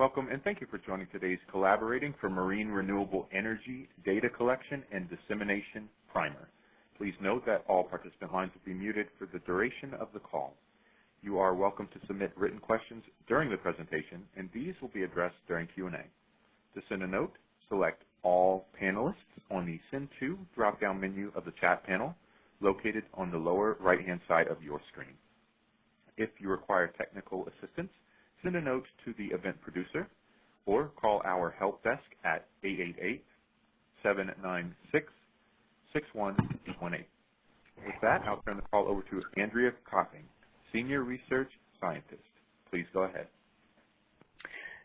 Welcome and thank you for joining today's Collaborating for Marine Renewable Energy Data Collection and Dissemination Primer. Please note that all participant lines will be muted for the duration of the call. You are welcome to submit written questions during the presentation, and these will be addressed during Q&A. To send a note, select All Panelists on the Send To drop-down menu of the chat panel located on the lower right-hand side of your screen. If you require technical assistance, send a note to the event producer or call our help desk at 888-796-6118. With that, I'll turn the call over to Andrea Copping, Senior Research Scientist. Please go ahead.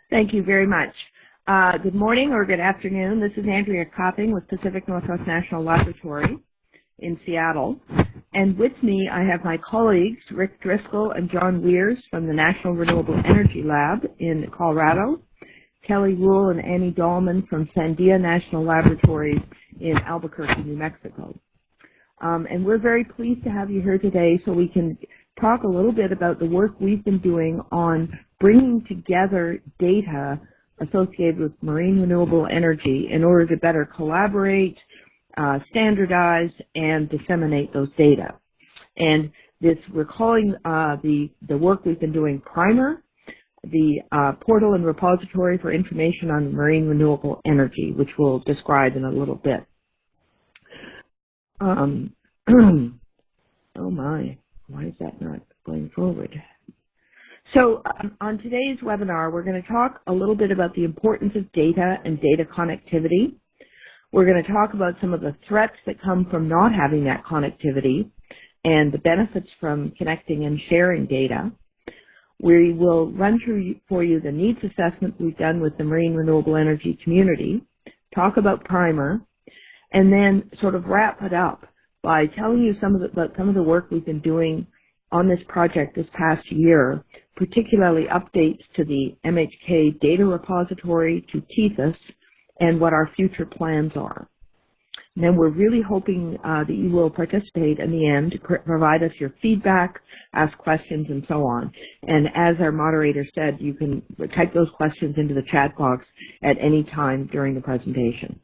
Thank you very much. Uh, good morning or good afternoon. This is Andrea Copping with Pacific Northwest National Laboratory in Seattle. And with me, I have my colleagues, Rick Driscoll and John Weers from the National Renewable Energy Lab in Colorado, Kelley Ruehl and Annie Dallman from Sandia National Laboratories in Albuquerque, New Mexico. Um, and we're very pleased to have you here today so we can talk a little bit about the work we've been doing on bringing together data associated with marine renewable energy in order to better collaborate, uh, standardize, and disseminate those data. And this, we're calling uh, the, the work we've been doing PRIMER, the uh, portal and repository for information on marine renewable energy, which we'll describe in a little bit. Um, oh my. Why is that not going forward? So um, on today's webinar, we're going to talk a little bit about the importance of data and data connectivity. We're going to talk about some of the threats that come from not having that connectivity and the benefits from connecting and sharing data. We will run through for you the needs assessment we've done with the marine renewable energy community, talk about primer, and then sort of wrap it up by telling you some of the, about some of the work we've been doing on this project this past year, particularly updates to the MHK data repository, to Tethys, and what our future plans are. And then we're really hoping uh, that you will participate in the end provide us your feedback, ask questions, and so on. And as our moderator said, you can type those questions into the chat box at any time during the presentation.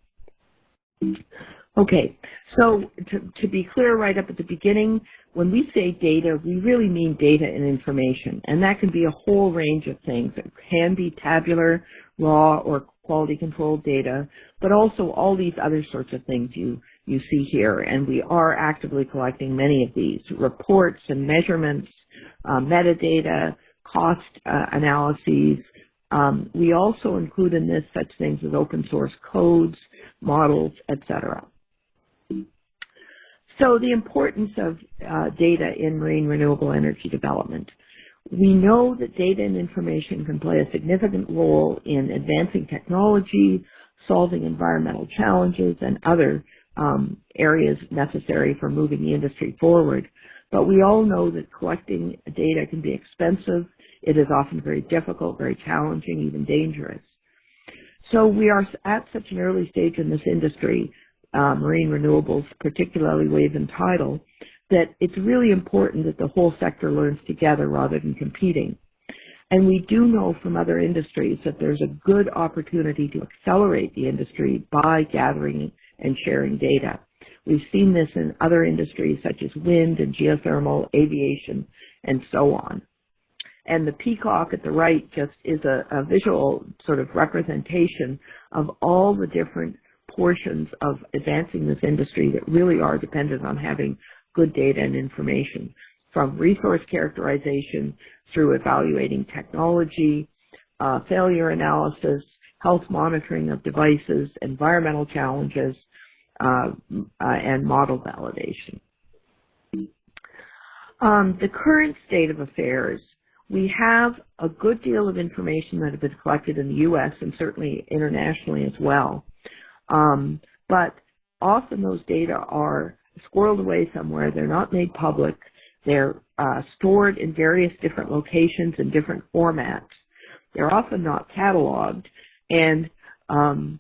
Okay, so to, to, be clear right up at the beginning, when we say data, we really mean data and information, and that can be a whole range of things. It can be tabular, raw, or quality controlled data, but also all these other sorts of things you, you see here, and we are actively collecting many of these, reports and measurements, uh, metadata, cost uh, analyses, um, we also include in this such things as open source codes, models, etc. So the importance of uh, data in marine renewable energy development. We know that data and information can play a significant role in advancing technology, solving environmental challenges, and other um, areas necessary for moving the industry forward. But we all know that collecting data can be expensive. It is often very difficult, very challenging, even dangerous. So we are at such an early stage in this industry uh, marine renewables, particularly wave and tidal, that it's really important that the whole sector learns together rather than competing. And we do know from other industries that there's a good opportunity to accelerate the industry by gathering and sharing data. We've seen this in other industries such as wind and geothermal, aviation, and so on. And the peacock at the right just is a, a visual sort of representation of all the different portions of advancing this industry that really are dependent on having good data and information from resource characterization through evaluating technology, uh, failure analysis, health monitoring of devices, environmental challenges, uh, uh, and model validation. Um, the current state of affairs, we have a good deal of information that has been collected in the U.S. and certainly internationally as well. Um, but often those data are squirreled away somewhere. They're not made public. They're uh, stored in various different locations and different formats. They're often not cataloged. And um,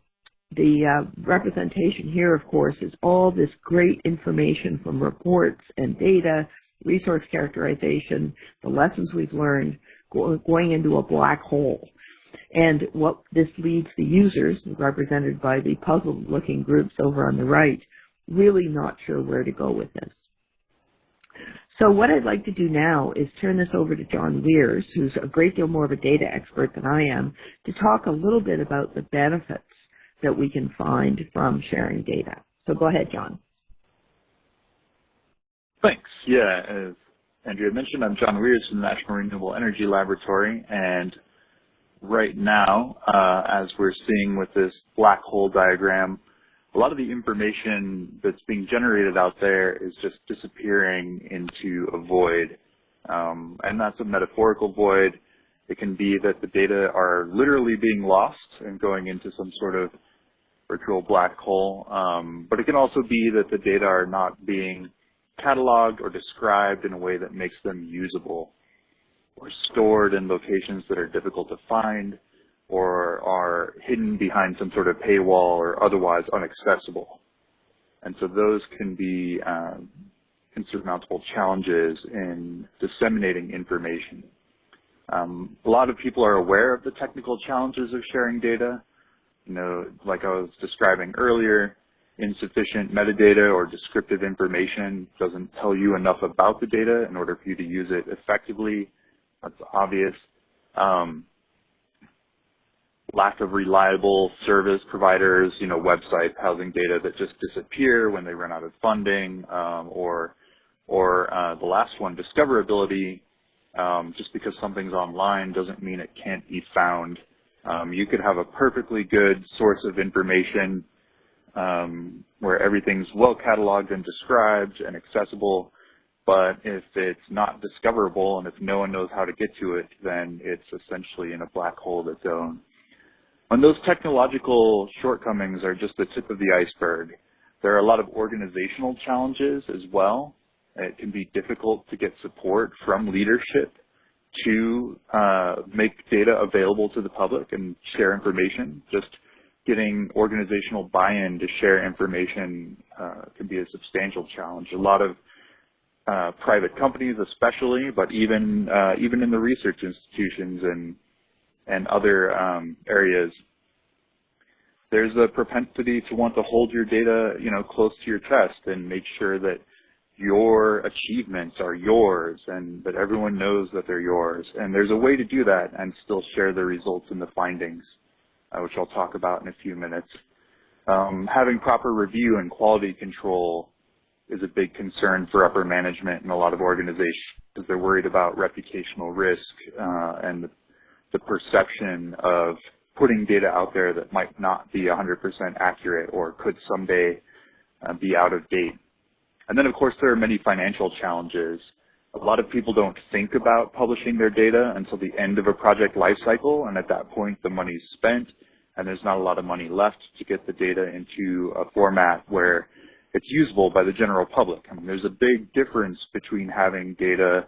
the uh, representation here, of course, is all this great information from reports and data, resource characterization, the lessons we've learned, going into a black hole. And what this leaves the users, represented by the puzzled looking groups over on the right, really not sure where to go with this. So what I'd like to do now is turn this over to John Weers, who's a great deal more of a data expert than I am, to talk a little bit about the benefits that we can find from sharing data. So go ahead, John. Thanks. Yeah, as Andrea mentioned, I'm John Weers from the National Renewable Energy Laboratory, and right now, uh, as we're seeing with this black hole diagram, a lot of the information that's being generated out there is just disappearing into a void. Um, and that's a metaphorical void. It can be that the data are literally being lost and going into some sort of virtual black hole. Um, but it can also be that the data are not being cataloged or described in a way that makes them usable or stored in locations that are difficult to find or are hidden behind some sort of paywall or otherwise unaccessible. And so those can be um, insurmountable challenges in disseminating information. Um, a lot of people are aware of the technical challenges of sharing data. You know, like I was describing earlier, insufficient metadata or descriptive information doesn't tell you enough about the data in order for you to use it effectively. That's obvious. Um, lack of reliable service providers, you know, websites housing data that just disappear when they run out of funding, um, or, or uh, the last one, discoverability. Um, just because something's online doesn't mean it can't be found. Um, you could have a perfectly good source of information um, where everything's well cataloged and described and accessible, but if it's not discoverable and if no one knows how to get to it, then it's essentially in a black hole of its own. And those technological shortcomings are just the tip of the iceberg. There are a lot of organizational challenges as well. It can be difficult to get support from leadership to uh, make data available to the public and share information. Just getting organizational buy-in to share information uh, can be a substantial challenge. A lot of uh, private companies especially, but even uh, even in the research institutions and and other um, areas, there's a propensity to want to hold your data, you know, close to your chest and make sure that your achievements are yours and that everyone knows that they're yours. And there's a way to do that and still share the results and the findings, uh, which I'll talk about in a few minutes. Um, having proper review and quality control is a big concern for upper management in a lot of organizations because they're worried about reputational risk uh, and the the perception of putting data out there that might not be 100% accurate or could someday uh, be out of date. And then, of course, there are many financial challenges. A lot of people don't think about publishing their data until the end of a project lifecycle, and at that point, the money's spent, and there's not a lot of money left to get the data into a format where it's usable by the general public. I mean, there's a big difference between having data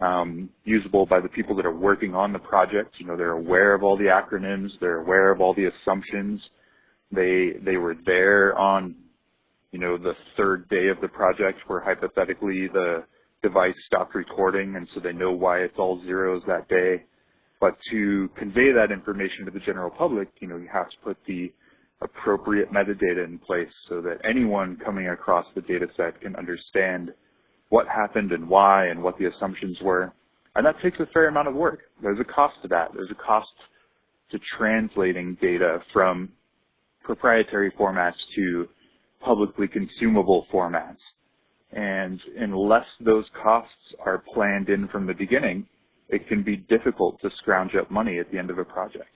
um, usable by the people that are working on the project. You know, they're aware of all the acronyms, they're aware of all the assumptions. They they were there on, you know, the third day of the project where hypothetically the device stopped recording, and so they know why it's all zeros that day. But to convey that information to the general public, you know, you have to put the appropriate metadata in place so that anyone coming across the data set can understand what happened and why and what the assumptions were. And that takes a fair amount of work. There's a cost to that. There's a cost to translating data from proprietary formats to publicly consumable formats. And unless those costs are planned in from the beginning, it can be difficult to scrounge up money at the end of a project.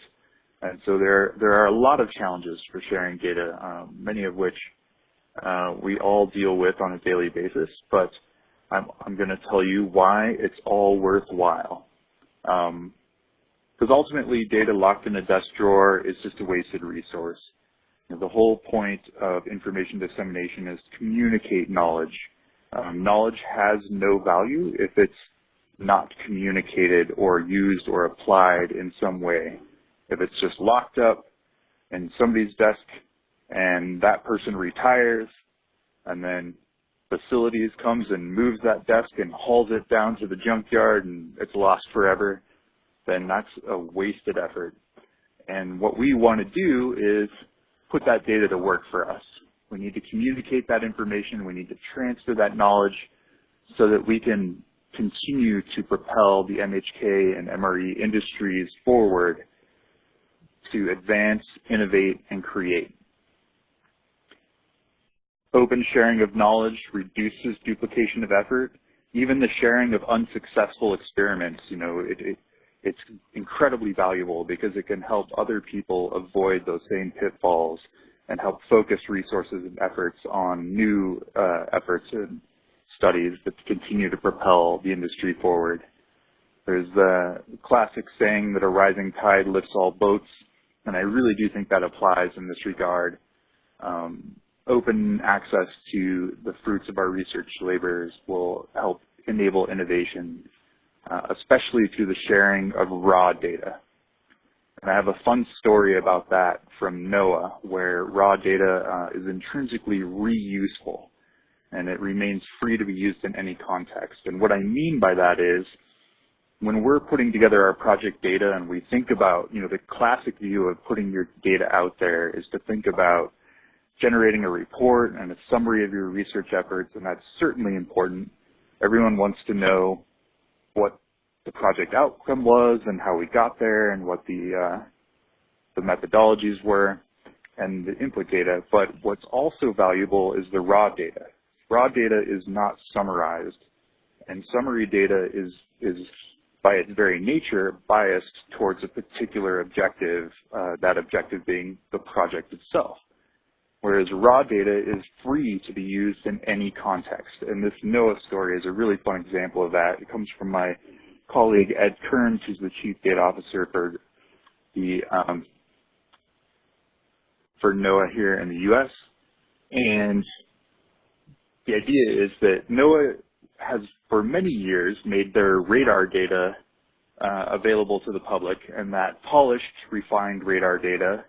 And so there, there are a lot of challenges for sharing data, um, many of which uh, we all deal with on a daily basis. But I'm, I'm going to tell you why it's all worthwhile. Because um, ultimately, data locked in a desk drawer is just a wasted resource. You know, the whole point of information dissemination is to communicate knowledge. Um, knowledge has no value if it's not communicated or used or applied in some way. If it's just locked up in somebody's desk and that person retires and then facilities comes and moves that desk and hauls it down to the junkyard and it's lost forever, then that's a wasted effort. And what we want to do is put that data to work for us. We need to communicate that information. We need to transfer that knowledge so that we can continue to propel the MHK and MRE industries forward to advance, innovate, and create. Open sharing of knowledge reduces duplication of effort. Even the sharing of unsuccessful experiments, you know, it, it, it's incredibly valuable because it can help other people avoid those same pitfalls and help focus resources and efforts on new uh, efforts and studies that continue to propel the industry forward. There's the classic saying that a rising tide lifts all boats, and I really do think that applies in this regard. Um, open access to the fruits of our research labors will help enable innovation, uh, especially through the sharing of raw data. And I have a fun story about that from NOAA, where raw data uh, is intrinsically reusable, and it remains free to be used in any context. And what I mean by that is, when we're putting together our project data and we think about, you know, the classic view of putting your data out there is to think about generating a report and a summary of your research efforts, and that's certainly important. Everyone wants to know what the project outcome was and how we got there and what the, uh, the methodologies were and the input data. But what's also valuable is the raw data. Raw data is not summarized, and summary data is, is by its very nature biased towards a particular objective, uh, that objective being the project itself whereas raw data is free to be used in any context. And this NOAA story is a really fun example of that. It comes from my colleague Ed Kearns, who's the Chief Data Officer for the um, for NOAA here in the U.S. And the idea is that NOAA has for many years made their radar data uh, available to the public, and that polished, refined radar data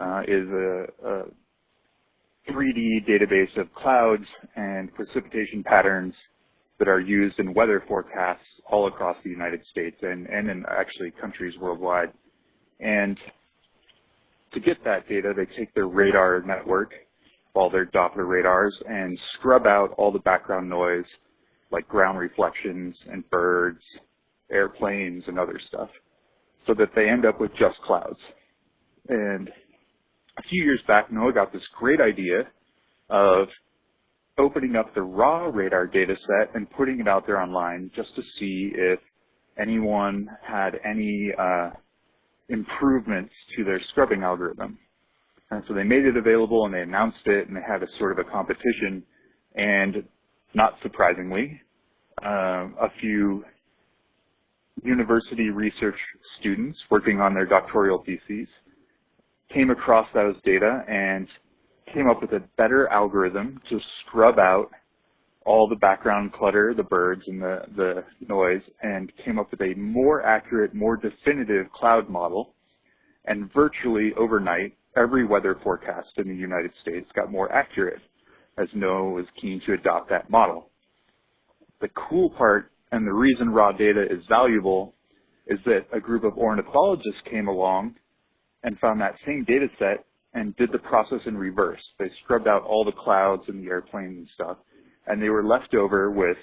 uh, is a, a 3D database of clouds and precipitation patterns that are used in weather forecasts all across the United States and, and in actually countries worldwide. And to get that data, they take their radar network, all their Doppler radars, and scrub out all the background noise like ground reflections and birds, airplanes, and other stuff so that they end up with just clouds. And a few years back, NOAA got this great idea of opening up the raw radar data set and putting it out there online just to see if anyone had any uh, improvements to their scrubbing algorithm. And so they made it available and they announced it and they had a sort of a competition and not surprisingly, uh, a few university research students working on their doctoral theses came across those data and came up with a better algorithm to scrub out all the background clutter, the birds and the, the noise, and came up with a more accurate, more definitive cloud model. And virtually overnight, every weather forecast in the United States got more accurate as NOAA was keen to adopt that model. The cool part and the reason raw data is valuable is that a group of ornithologists came along and found that same data set and did the process in reverse. They scrubbed out all the clouds and the airplanes and stuff, and they were left over with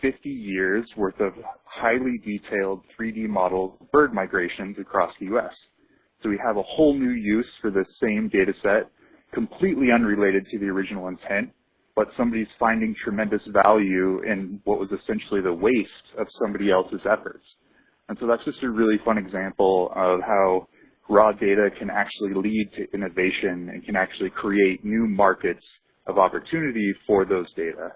50 years worth of highly detailed 3D model bird migrations across the U.S. So we have a whole new use for the same data set, completely unrelated to the original intent, but somebody's finding tremendous value in what was essentially the waste of somebody else's efforts. And so that's just a really fun example of how raw data can actually lead to innovation and can actually create new markets of opportunity for those data.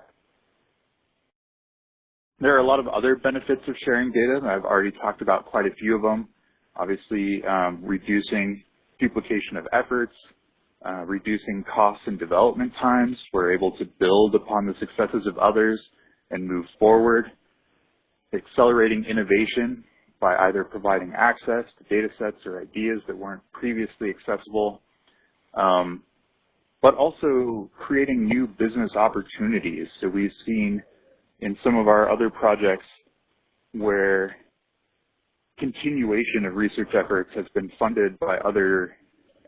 There are a lot of other benefits of sharing data. I've already talked about quite a few of them. Obviously, um, reducing duplication of efforts, uh, reducing costs and development times. We're able to build upon the successes of others and move forward. Accelerating innovation by either providing access to data sets or ideas that weren't previously accessible, um, but also creating new business opportunities. So we've seen in some of our other projects where continuation of research efforts has been funded by other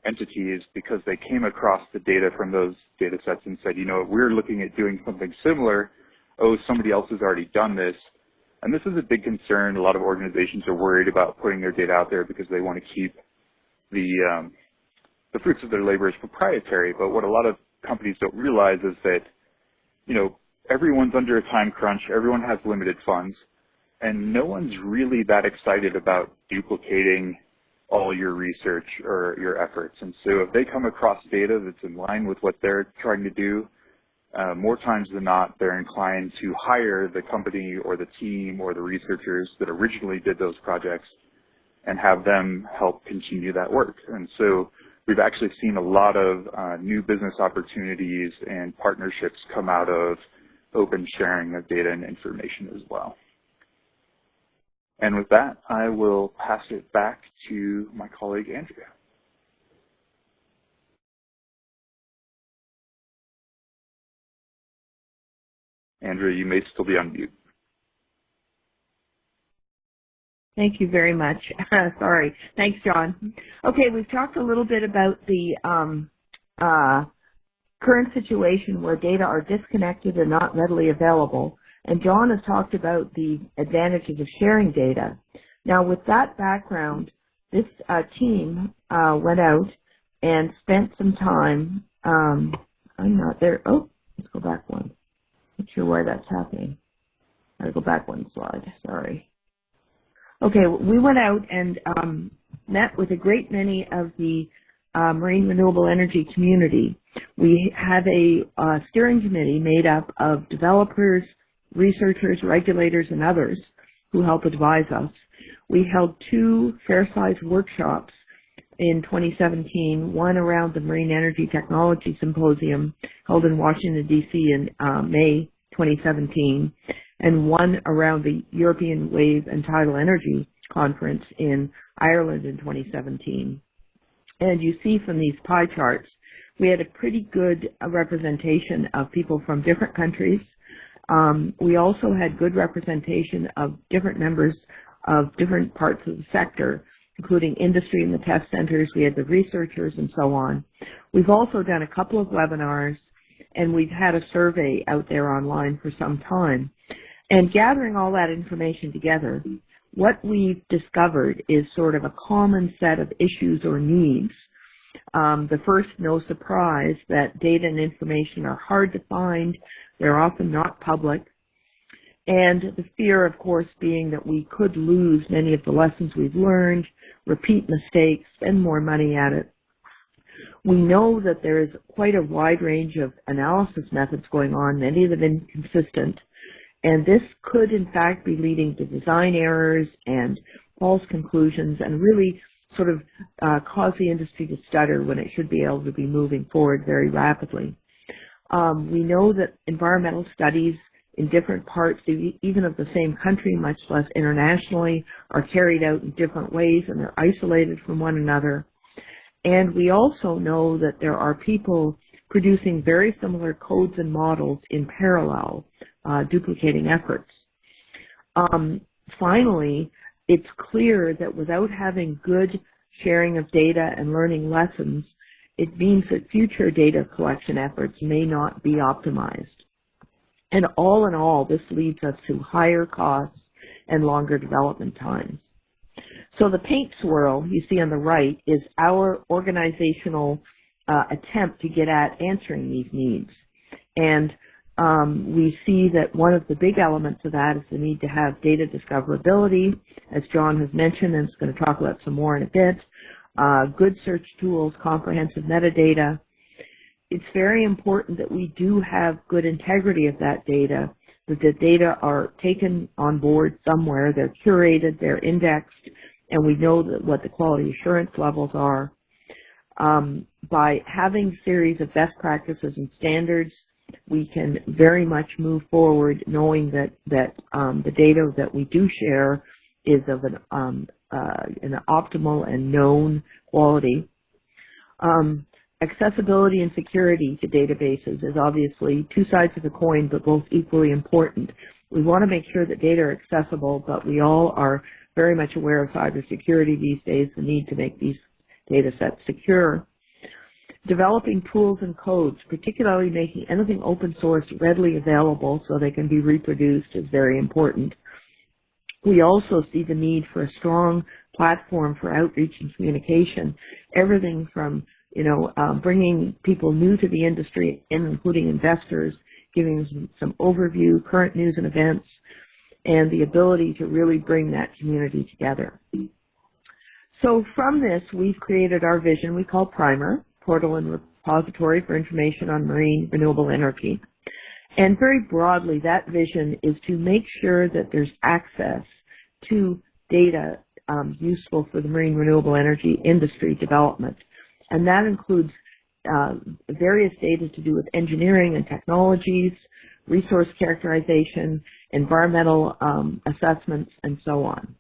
entities because they came across the data from those data sets and said, you know, we're looking at doing something similar. Oh, somebody else has already done this. And this is a big concern. A lot of organizations are worried about putting their data out there because they want to keep the um, the fruits of their labor as proprietary. But what a lot of companies don't realize is that, you know, everyone's under a time crunch. Everyone has limited funds, and no one's really that excited about duplicating all your research or your efforts. And so if they come across data that's in line with what they're trying to do, uh, more times than not, they're inclined to hire the company or the team or the researchers that originally did those projects and have them help continue that work. And so we've actually seen a lot of uh, new business opportunities and partnerships come out of open sharing of data and information as well. And with that, I will pass it back to my colleague, Andrea. Andrea, you may still be on mute. Thank you very much. Sorry. Thanks, John. Okay, we've talked a little bit about the um, uh, current situation where data are disconnected and not readily available. And John has talked about the advantages of sharing data. Now, with that background, this uh, team uh, went out and spent some time. Um, I'm not there. Oh, let's go back one. Not sure why that's happening. I gotta go back one slide. Sorry. Okay, we went out and um, met with a great many of the uh, marine renewable energy community. We have a uh, steering committee made up of developers, researchers, regulators, and others who help advise us. We held two fair-sized workshops in 2017, one around the Marine Energy Technology Symposium held in Washington, D.C. in uh, May 2017, and one around the European Wave and Tidal Energy Conference in Ireland in 2017. And you see from these pie charts, we had a pretty good representation of people from different countries, um, we also had good representation of different members of different parts of the sector, including industry and the test centers. We had the researchers and so on. We've also done a couple of webinars and we've had a survey out there online for some time. And gathering all that information together, what we've discovered is sort of a common set of issues or needs. Um, the first, no surprise, that data and information are hard to find, they're often not public. And the fear, of course, being that we could lose many of the lessons we've learned, repeat mistakes, spend more money at it. We know that there is quite a wide range of analysis methods going on, many of them inconsistent. And this could, in fact, be leading to design errors and false conclusions and really sort of uh, cause the industry to stutter when it should be able to be moving forward very rapidly. Um, we know that environmental studies in different parts, even of the same country, much less internationally, are carried out in different ways and they're isolated from one another. And we also know that there are people producing very similar codes and models in parallel, uh, duplicating efforts. Um, finally, it's clear that without having good sharing of data and learning lessons, it means that future data collection efforts may not be optimized. And all in all, this leads us to higher costs and longer development times. So the paint swirl you see on the right is our organizational uh, attempt to get at answering these needs. And um, we see that one of the big elements of that is the need to have data discoverability, as John has mentioned, and is going to talk about some more in a bit uh, good search tools, comprehensive metadata. It's very important that we do have good integrity of that data, that the data are taken on board somewhere, they're curated, they're indexed, and we know that what the quality assurance levels are. Um, by having series of best practices and standards, we can very much move forward knowing that, that um, the data that we do share is of an um, uh, an optimal and known quality. Um, accessibility and security to databases is obviously two sides of the coin, but both equally important. We want to make sure that data are accessible, but we all are very much aware of cybersecurity these days, the need to make these data sets secure. Developing tools and codes, particularly making anything open source readily available so they can be reproduced is very important. We also see the need for a strong platform for outreach and communication. Everything from, you know, um, bringing people new to the industry, including investors, giving some overview, current news and events, and the ability to really bring that community together. So from this, we've created our vision we call Primer, Portal and Repository for Information on Marine Renewable Energy. And very broadly, that vision is to make sure that there's access to data um, useful for the marine renewable energy industry development. And that includes uh, various data to do with engineering and technologies, resource characterization, environmental um, assessments, and so on.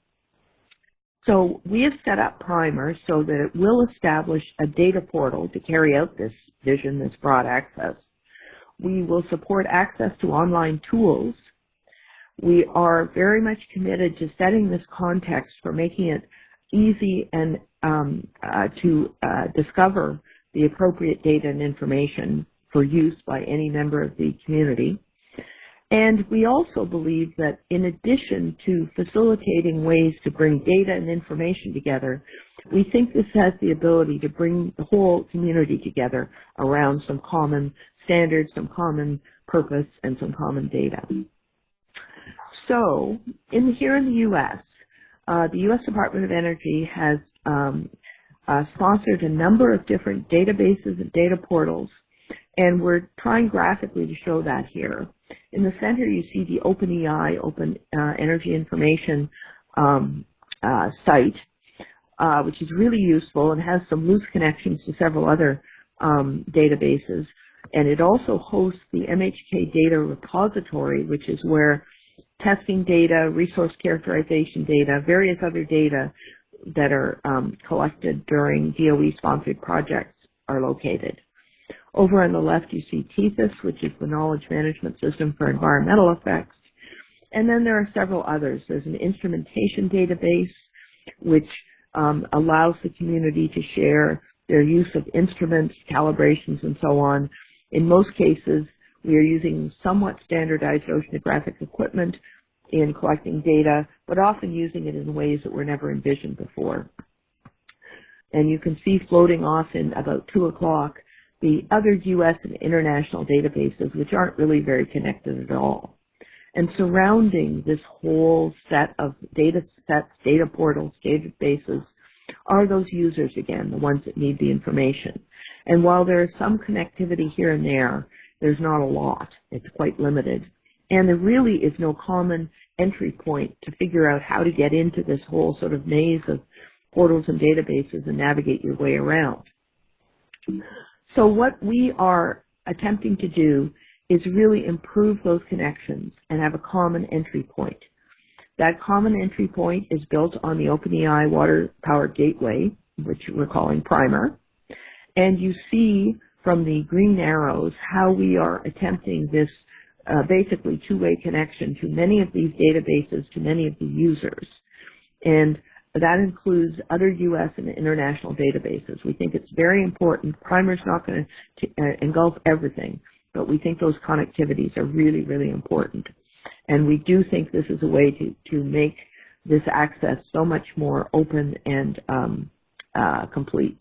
So we have set up Primer so that it will establish a data portal to carry out this vision, this broad access. We will support access to online tools. We are very much committed to setting this context for making it easy and um, uh, to uh, discover the appropriate data and information for use by any member of the community. And we also believe that in addition to facilitating ways to bring data and information together, we think this has the ability to bring the whole community together around some common standards, some common purpose, and some common data. So, in here in the U.S., uh, the U.S. Department of Energy has um, uh, sponsored a number of different databases and data portals, and we're trying graphically to show that here. In the center, you see the OpenEI, Open uh, Energy Information um, uh, site, uh, which is really useful and has some loose connections to several other um, databases. And it also hosts the MHK Data Repository, which is where testing data, resource characterization data, various other data that are um, collected during DOE-sponsored projects are located. Over on the left, you see Tethys, which is the knowledge management system for environmental effects. And then there are several others. There's an instrumentation database, which um, allows the community to share their use of instruments, calibrations, and so on. In most cases, we are using somewhat standardized oceanographic equipment in collecting data, but often using it in ways that were never envisioned before. And you can see floating off in about 2 o'clock the other U.S. and international databases, which aren't really very connected at all. And surrounding this whole set of data sets, data portals, databases, are those users again, the ones that need the information. And while there is some connectivity here and there, there's not a lot. It's quite limited. And there really is no common entry point to figure out how to get into this whole sort of maze of portals and databases and navigate your way around. So what we are attempting to do is really improve those connections and have a common entry point. That common entry point is built on the OpenEI Water Power Gateway, which we're calling Primer. And you see from the green arrows how we are attempting this uh, basically two-way connection to many of these databases, to many of the users. And that includes other U.S. and international databases. We think it's very important. Primer's not going to uh, engulf everything, but we think those connectivities are really, really important. And we do think this is a way to, to make this access so much more open and um, uh, complete.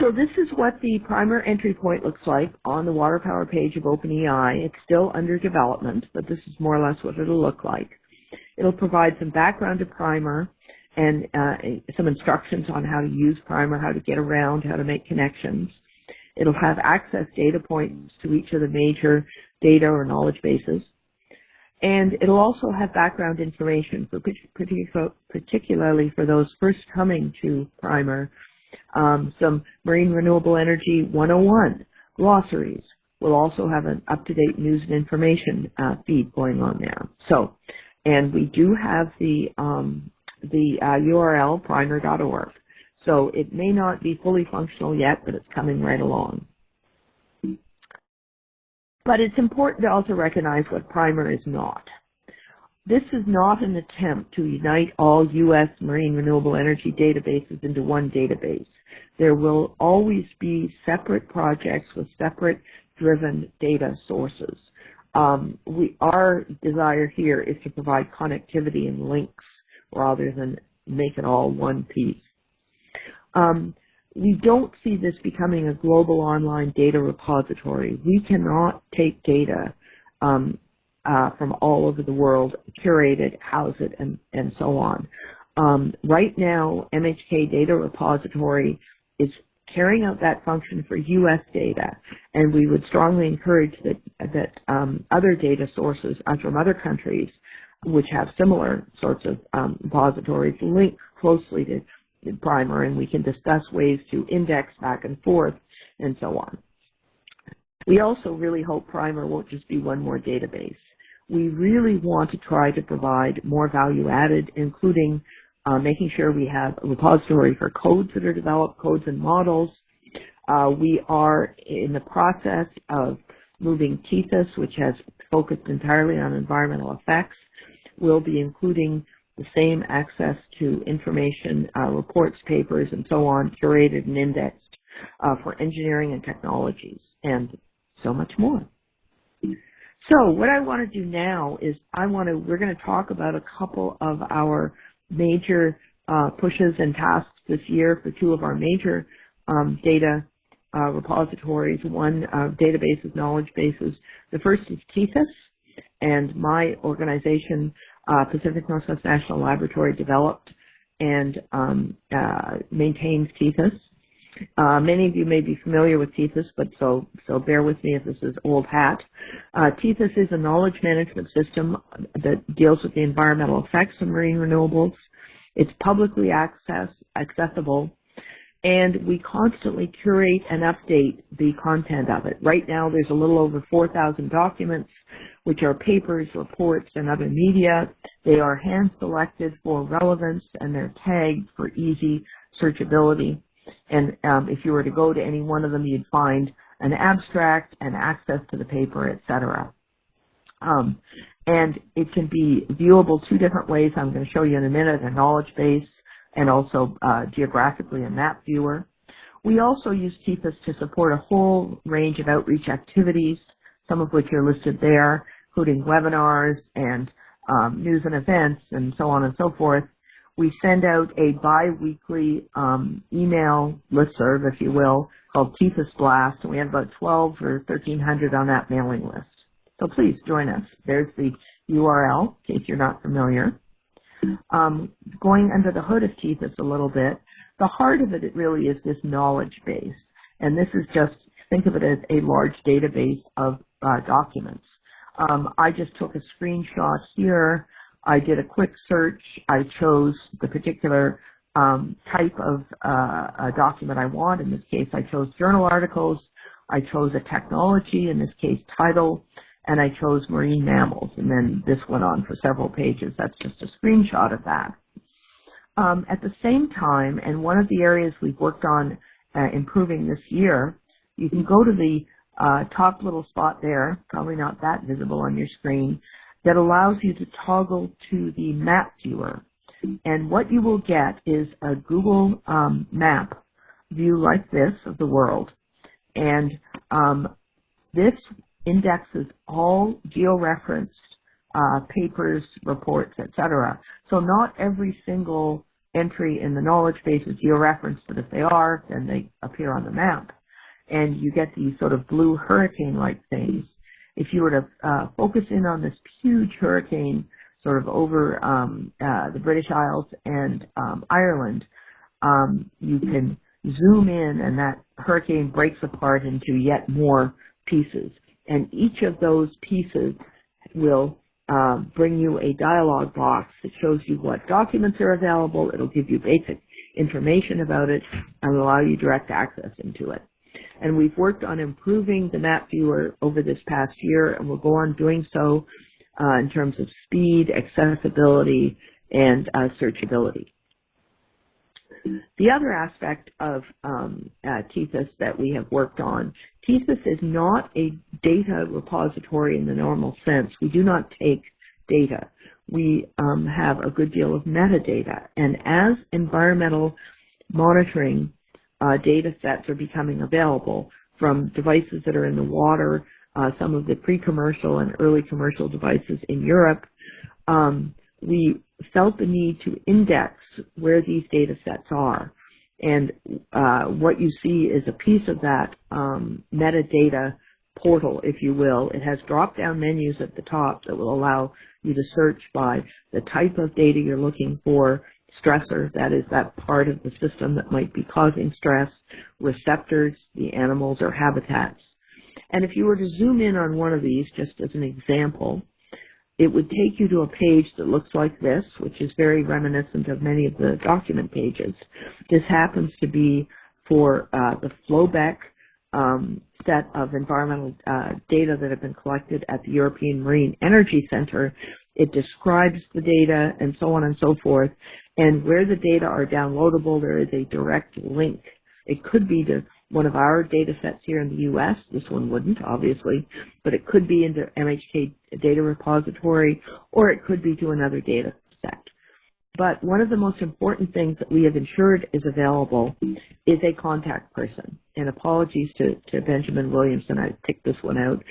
So this is what the primer entry point looks like on the water power page of OpenEI. It's still under development, but this is more or less what it'll look like. It'll provide some background to primer, and uh, some instructions on how to use Primer, how to get around, how to make connections. It'll have access data points to each of the major data or knowledge bases. And it'll also have background information, for particularly for those first coming to Primer, um, some Marine Renewable Energy 101 glossaries. We'll also have an up-to-date news and information uh, feed going on there. So, and we do have the um, the uh, URL primer.org. So it may not be fully functional yet, but it's coming right along. But it's important to also recognize what Primer is not. this is not an attempt to unite all U.S. marine renewable energy databases into one database. There will always be separate projects with separate driven data sources. Um, we, our desire here is to provide connectivity and links rather than make it all one piece. Um, we don't see this becoming a global online data repository. We cannot take data um, uh, from all over the world, curate it, house it, and, and so on. Um, right now, MHK Data Repository is carrying out that function for U.S. data, and we would strongly encourage that, that um, other data sources from other countries which have similar sorts of um, repositories link closely to Primer, and we can discuss ways to index back and forth and so on. We also really hope Primer won't just be one more database. We really want to try to provide more value added, including uh, making sure we have a repository for codes that are developed, codes and models. Uh, we are in the process of moving Tethys, which has focused entirely on environmental effects. We'll be including the same access to information, uh, reports, papers, and so on, curated and indexed uh, for engineering and technologies, and so much more. So what I want to do now is I want to, we're going to talk about a couple of our major uh, pushes and tasks this year for two of our major um, data uh, repositories. One, uh, databases, knowledge bases. The first is Tethys, and my organization, uh, Pacific Northwest National Laboratory, developed and um, uh, maintains Tethys. Uh, many of you may be familiar with Tethys, but so, so bear with me if this is old hat. Uh, is a knowledge management system that deals with the environmental effects of marine renewables. It's publicly access, accessible, and we constantly curate and update the content of it. Right now there's a little over 4,000 documents, which are papers, reports, and other media. They are hand selected for relevance and they're tagged for easy searchability. And um, if you were to go to any one of them, you'd find an abstract and access to the paper, etc. Um, and it can be viewable two different ways. I'm going to show you in a minute, a knowledge base and also uh, geographically a map viewer. We also use Tethys to support a whole range of outreach activities, some of which are listed there, including webinars and um, news and events and so on and so forth. We send out a bi-weekly um, email listserv, if you will, called Tethys Blast, and we have about 12 or 1,300 on that mailing list. So please join us. There's the URL, in case you're not familiar. Um, going under the hood of Tethys a little bit, the heart of it, it really is this knowledge base. And this is just, think of it as a large database of uh, documents. Um, I just took a screenshot here I did a quick search. I chose the particular um, type of uh, document I want. In this case, I chose journal articles. I chose a technology, in this case tidal, and I chose marine mammals. And then this went on for several pages. That's just a screenshot of that. Um, at the same time, and one of the areas we've worked on uh, improving this year, you can go to the uh, top little spot there, probably not that visible on your screen, that allows you to toggle to the map viewer. And what you will get is a Google um, map view like this of the world. And um, this indexes all georeferenced uh, papers, reports, etc. So not every single entry in the knowledge base is georeferenced, but if they are, then they appear on the map. And you get these sort of blue hurricane-like things if you were to uh, focus in on this huge hurricane sort of over um, uh, the British Isles and um, Ireland, um, you can zoom in and that hurricane breaks apart into yet more pieces. And each of those pieces will uh, bring you a dialog box that shows you what documents are available. It'll give you basic information about it and allow you direct access into it. And we've worked on improving the map viewer over this past year, and we'll go on doing so uh, in terms of speed, accessibility, and uh, searchability. The other aspect of um, uh, Tethys that we have worked on, Tethys is not a data repository in the normal sense. We do not take data. we um, have a good deal of metadata. And as environmental monitoring uh, data sets are becoming available from devices that are in the water, uh, some of the pre-commercial and early commercial devices in Europe, um, we felt the need to index where these data sets are. And uh, what you see is a piece of that um, metadata portal, if you will. It has drop-down menus at the top that will allow you to search by the type of data you're looking for, stressor, that is that part of the system that might be causing stress, receptors, the animals or habitats. And if you were to zoom in on one of these, just as an example, it would take you to a page that looks like this, which is very reminiscent of many of the document pages. This happens to be for uh, the FLOWBEC um, set of environmental uh, data that have been collected at the European Marine Energy Center. It describes the data and so on and so forth. And where the data are downloadable, there is a direct link. It could be to one of our data sets here in the U.S. This one wouldn't, obviously, but it could be into MHK data repository, or it could be to another data set. But one of the most important things that we have ensured is available is a contact person. And apologies to, to Benjamin Williamson, I picked this one out,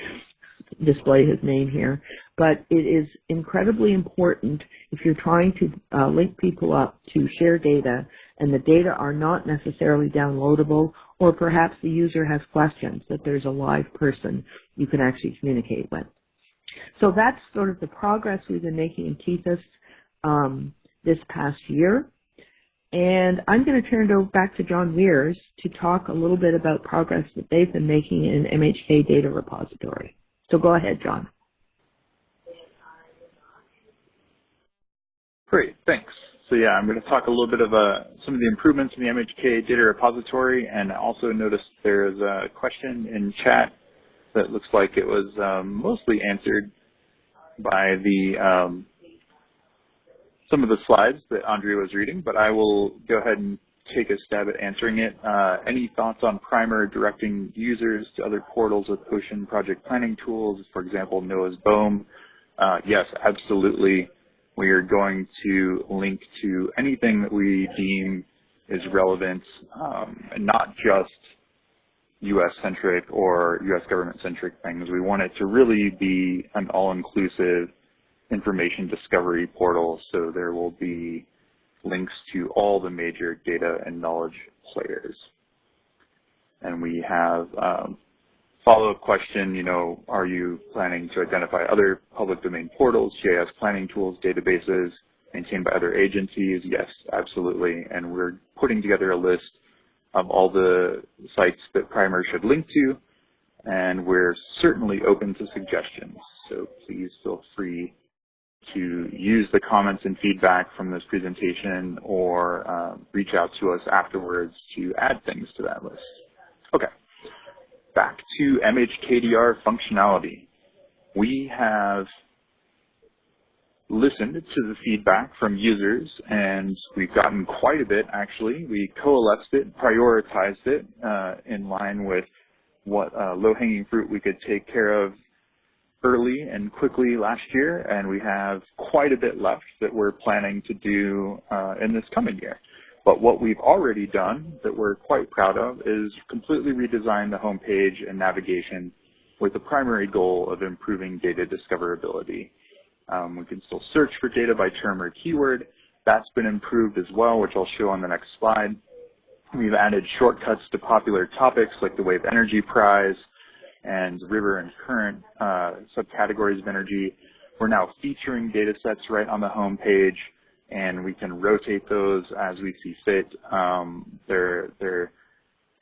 display his name here. But it is incredibly important if you're trying to uh, link people up to share data and the data are not necessarily downloadable or perhaps the user has questions that there's a live person you can actually communicate with. So that's sort of the progress we've been making in Tethys. Um, this past year. And I'm going to turn it over back to John Weers to talk a little bit about progress that they've been making in MHK Data Repository. So go ahead, John. Great, thanks. So yeah, I'm going to talk a little bit of uh, some of the improvements in the MHK data repository and also notice there's a question in chat that looks like it was um, mostly answered by the um, some of the slides that Andrea was reading, but I will go ahead and take a stab at answering it. Uh, any thoughts on Primer directing users to other portals with ocean project planning tools, for example, NOAA's BOEM? Uh, yes, absolutely. We are going to link to anything that we deem is relevant, um, and not just U.S.-centric or U.S. government-centric things. We want it to really be an all-inclusive information discovery portal, so there will be links to all the major data and knowledge players. And we have um, follow-up question, you know, are you planning to identify other public domain portals, GIS planning tools, databases maintained by other agencies? Yes, absolutely. And we're putting together a list of all the sites that Primer should link to, and we're certainly open to suggestions. So please feel free to use the comments and feedback from this presentation or uh, reach out to us afterwards to add things to that list. Okay, back to MHKDR functionality. We have listened to the feedback from users and we've gotten quite a bit actually. We coalesced it, prioritized it uh, in line with what uh, low-hanging fruit we could take care of early and quickly last year, and we have quite a bit left that we're planning to do uh, in this coming year. But what we've already done that we're quite proud of is completely redesign the homepage and navigation with the primary goal of improving data discoverability. Um, we can still search for data by term or keyword. That's been improved as well, which I'll show on the next slide. We've added shortcuts to popular topics like the Wave Energy Prize, and river and current uh, subcategories of energy. We're now featuring data sets right on the home page, and we can rotate those as we see fit. Um, they're, they're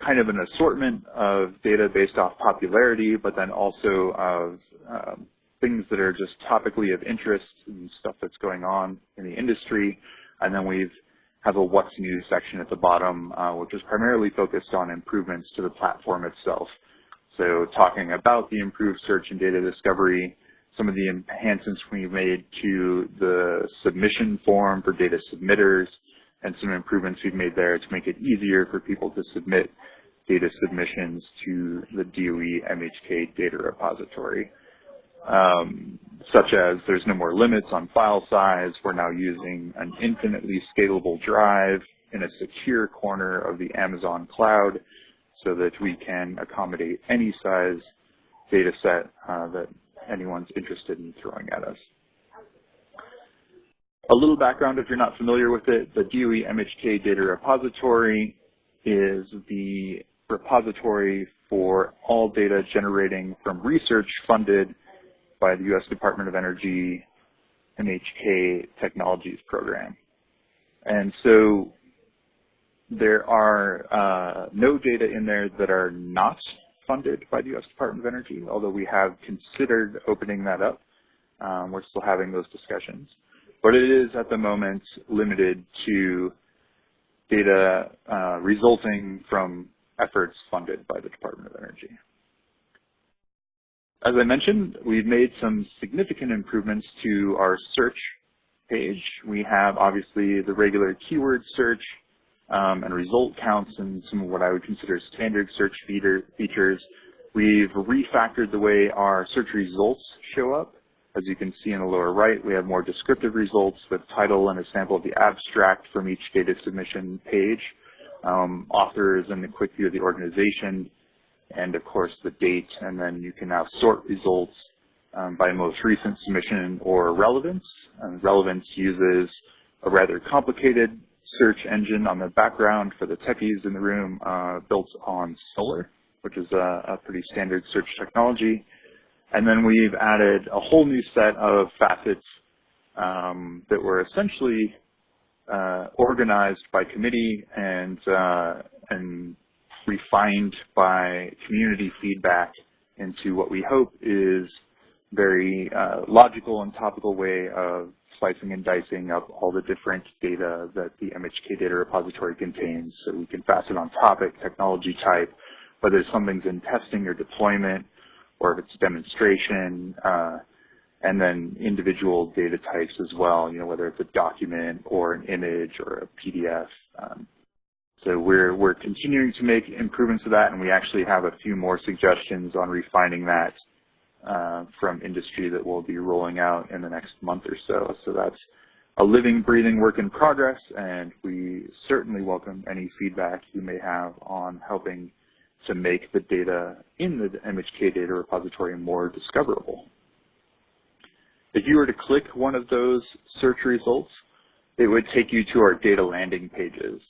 kind of an assortment of data based off popularity, but then also of um, things that are just topically of interest and stuff that's going on in the industry. And then we've a what's new section at the bottom, uh, which is primarily focused on improvements to the platform itself. So talking about the improved search and data discovery, some of the enhancements we've made to the submission form for data submitters, and some improvements we've made there to make it easier for people to submit data submissions to the DOE MHK data repository. um, such as there's no more limits on file size. We're now using an infinitely scalable drive in a secure corner of the Amazon cloud so that we can accommodate any size data set uh, that anyone's interested in throwing at us. A little background if you're not familiar with it, the DOE MHK Data Repository is the repository for all data generating from research funded by the U.S. Department of Energy MHK Technologies Program. And so there are uh, no data in there that are not funded by the U.S. Department of Energy, although we have considered opening that up. Um, we're still having those discussions. But it is at the moment limited to data uh, resulting from efforts funded by the Department of Energy. As I mentioned, we've made some significant improvements to our search page. We have obviously the regular keyword search um, and result counts and some of what I would consider standard search feature, features. We've refactored the way our search results show up. As you can see in the lower right, we have more descriptive results with title and a sample of the abstract from each data submission page, um, authors and a quick view of the organization, and of course the date, and then you can now sort results um, by most recent submission or relevance. And relevance uses a rather complicated search engine on the background for the techies in the room uh, built on Solr, which is a, a pretty standard search technology. And then we've added a whole new set of facets um, that were essentially uh, organized by committee and uh, and refined by community feedback into what we hope is very uh, logical and topical way of slicing and dicing up all the different data that the MHK data repository contains so we can facet on topic, technology type, whether something's in testing or deployment, or if it's demonstration, uh, and then individual data types as well, you know, whether it's a document or an image or a PDF. Um, so we're, we're continuing to make improvements to that, and we actually have a few more suggestions on refining that uh, from industry that we'll be rolling out in the next month or so. So that's a living, breathing work in progress, and we certainly welcome any feedback you may have on helping to make the data in the MHK data repository more discoverable. If you were to click one of those search results, it would take you to our data landing pages.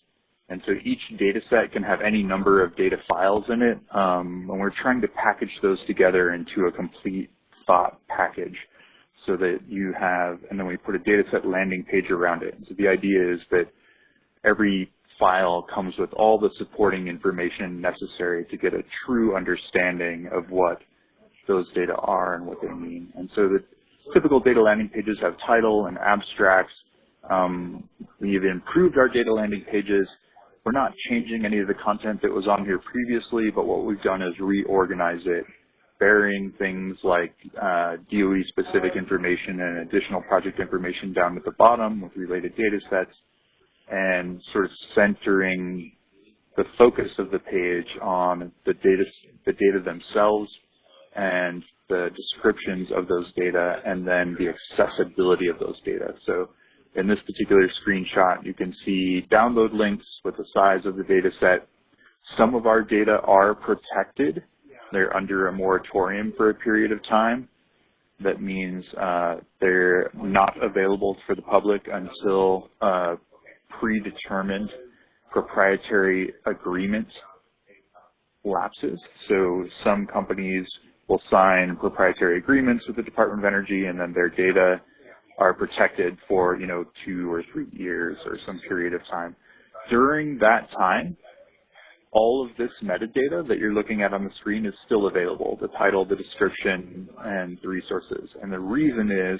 And so each data set can have any number of data files in it, um, and we're trying to package those together into a complete thought package so that you have, and then we put a data set landing page around it. So the idea is that every file comes with all the supporting information necessary to get a true understanding of what those data are and what they mean. And so the typical data landing pages have title and abstracts. Um, we've improved our data landing pages. We're not changing any of the content that was on here previously, but what we've done is reorganize it, burying things like uh, DOE-specific information and additional project information down at the bottom with related data sets, and sort of centering the focus of the page on the data, the data themselves and the descriptions of those data and then the accessibility of those data. So in this particular screenshot, you can see download links with the size of the data set. Some of our data are protected. They're under a moratorium for a period of time. That means uh, they're not available for the public until uh, predetermined proprietary agreement lapses. So some companies will sign proprietary agreements with the Department of Energy and then their data are protected for, you know, two or three years or some period of time. During that time, all of this metadata that you're looking at on the screen is still available, the title, the description, and the resources. And the reason is